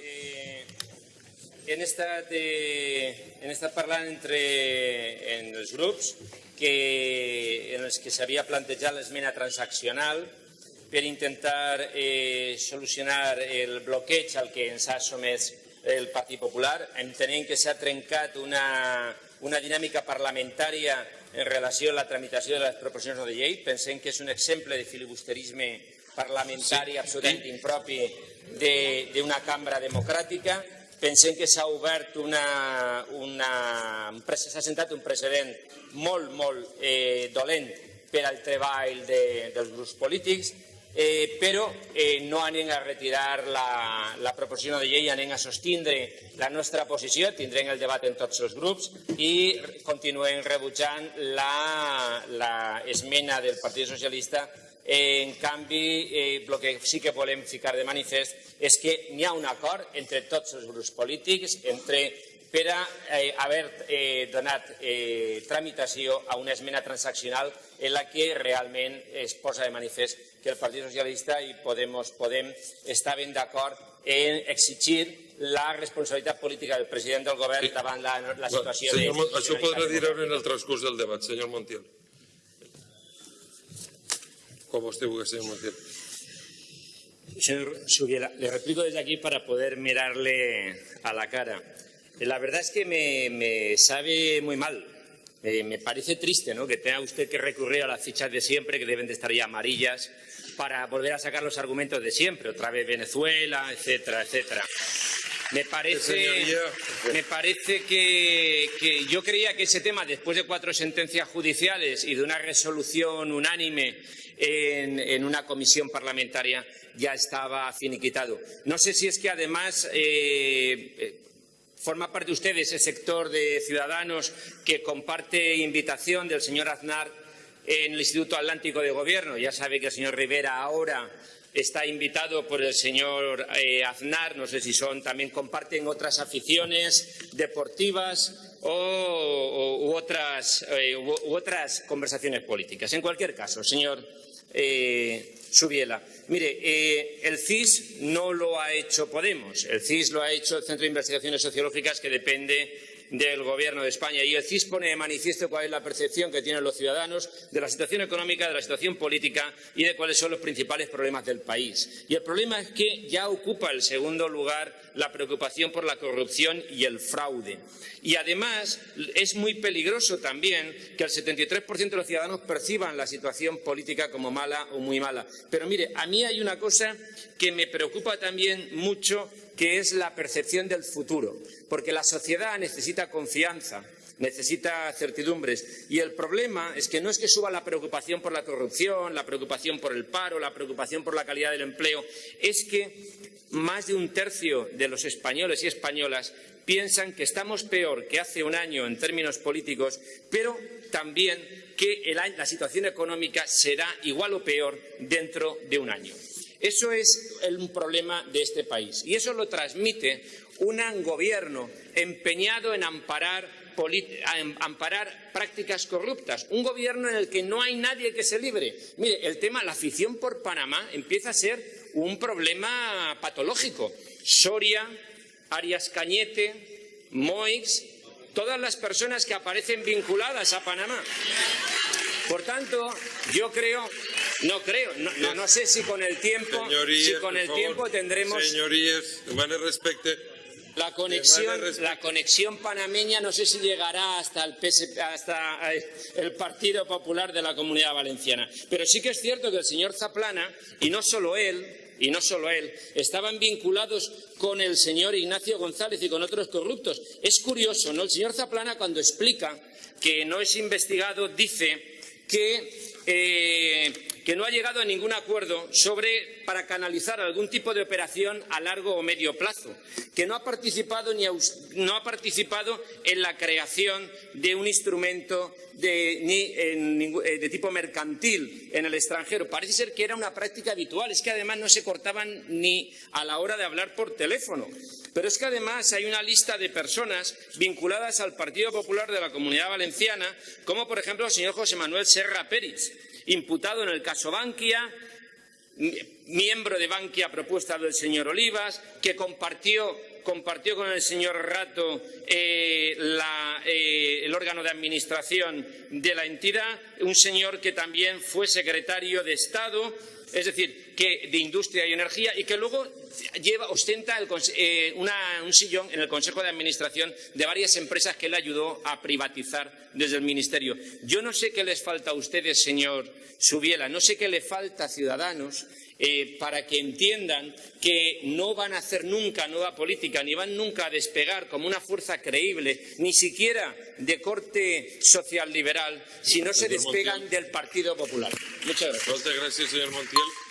Eh, hem estat, eh, hem estat parlant entre en els grups que, en els que s'havia plantejat l'esmena transaccional per intentar eh, solucionar el bloqueig al que ens ha somès el Partit Popular. Entenem que s'ha trencat una, una dinàmica parlamentària en relació a la tramitació de les proposicions de llei. Pensem que és un exemple de filibusterisme parlamentari sí. absolutament impropi d'una cambra democràtica. Pensem que s'ha obert una, una s'ha sentat un precedent molt, molt eh, dolent per al treball de, dels grups polítics, eh, però eh, no anem a retirar la, la proposició de llei, anem a sostindre la nostra posició, tindrem el debat en tots els grups i continuem rebutjant l'esmena del Partit Socialista. En canvi, eh, el que sí que volem ficar de manifest és que n'hi ha un acord entre tots els grups polítics entre, per a eh, haver eh, donat eh, tramitació a una esmena transaccional en la que realment es posa de manifest que el Partit Socialista i Podemos Podem estaven d'acord en exigir la responsabilitat política del president del govern sí. davant la, la situació senyor, de... Això podrà dir-ho en el transcurs del debat, senyor Montiel. Como usted señor Montiel. Señor Subiela, le replico desde aquí para poder mirarle a la cara. La verdad es que me, sabe muy mal. me parece triste ¿no? que tenga usted que recurrir a las fichas de siempre, que deben de estar ya amarillas, para volver a sacar los argumentos de siempre, otra vez Venezuela, etcétera, etcétera. Me parece, me parece que, que, yo creía que ese tema, después de cuatro sentencias judiciales y de una resolución unánime en, una comisión parlamentaria ya estaba finiquitado. No sé si es que además eh, eh, forma parte de ese sector de ciudadanos que comparte invitación del señor Aznar en el Instituto Atlántico de Gobierno. Ya sabe que el señor Rivera ahora está invitado por el señor eh, Aznar, no sé si son, también comparten otras aficiones deportivas o, otras, u otras conversaciones políticas. En cualquier caso, señor eh, Subiela. Mire, eh, el CIS no lo ha hecho Podemos, el CIS lo ha hecho el Centro de Investigaciones Sociológicas que depende del Gobierno de España. Y el CIS pone de manifiesto cuál es la percepción que tienen los ciudadanos de la situación económica, de la situación política y de cuáles son los principales problemas del país. Y el problema es que ya ocupa el segundo lugar la preocupación por la corrupción y el fraude. Y además es muy peligroso también que el 73% de los ciudadanos perciban la situación política como mala o muy mala. Pero mire, a mí hay una cosa que me preocupa también mucho que es la percepción del futuro, porque la sociedad necesita confianza, necesita certidumbres. Y el problema es que no es que suba la preocupación por la corrupción, la preocupación por el paro, la preocupación por la calidad del empleo, es que más de un tercio de los españoles y españolas piensan que estamos peor que hace un año en términos políticos, pero también que la situación económica será igual o peor dentro de un año. Eso es un problema de este país y eso lo transmite un gobierno empeñado en amparar, amparar, prácticas corruptas, un gobierno en el que no hay nadie que se libre. Mire, el tema, la afición por Panamá empieza a ser un problema patológico. Soria, Arias Cañete, Moix, todas las personas que aparecen vinculadas a Panamá. Por tanto, yo creo no creo, no, no, sé si con el tiempo, si con el tiempo tendremos. Señorías, respecte. La conexión, la conexión panameña no sé si llegará hasta el, hasta eh, el Partido Popular de la Comunidad Valenciana. Pero sí que es cierto que el señor Zaplana, y no solo él, y no solo él, estaban vinculados con el señor Ignacio González y con otros corruptos. Es curioso, ¿no? El señor Zaplana, cuando explica que no es investigado, dice que eh, que no ha llegado a ningún acuerdo sobre para canalizar algún tipo de operación a largo o medio plazo, que no ha participado, ni no ha participado en la creación de un instrumento eh, de tipo mercantil en el extranjero. Parece ser que era una práctica habitual, es que además no se cortaban ni a la hora de hablar por teléfono. Pero es que además hay una lista de personas vinculadas al Partido Popular de la Comunidad Valenciana, como por ejemplo el señor José Manuel Serra Pérez, imputado en el caso Bankia, miembro de Bankia propuesta del señor Olivas, que compartió, con el señor Rato eh, eh, el órgano de administración de la entidad, un señor que también fue secretario de Estado, es decir, que de Industria y Energía, y que luego lleva, ostenta eh, una- un sillón en el Consejo de Administración de varias empresas que él ayudó a privatizar desde el Ministerio. Yo no sé qué les falta a ustedes, señor Subiela, no sé qué le falta a Ciudadanos eh, para que entiendan que no van a hacer nunca nueva política, ni van nunca a despegar como una fuerza creíble, ni siquiera de corte social liberal, si no se Señor despegan del Partido Popular. Muchas gracias. Moltes gràcies, senyor Montiel.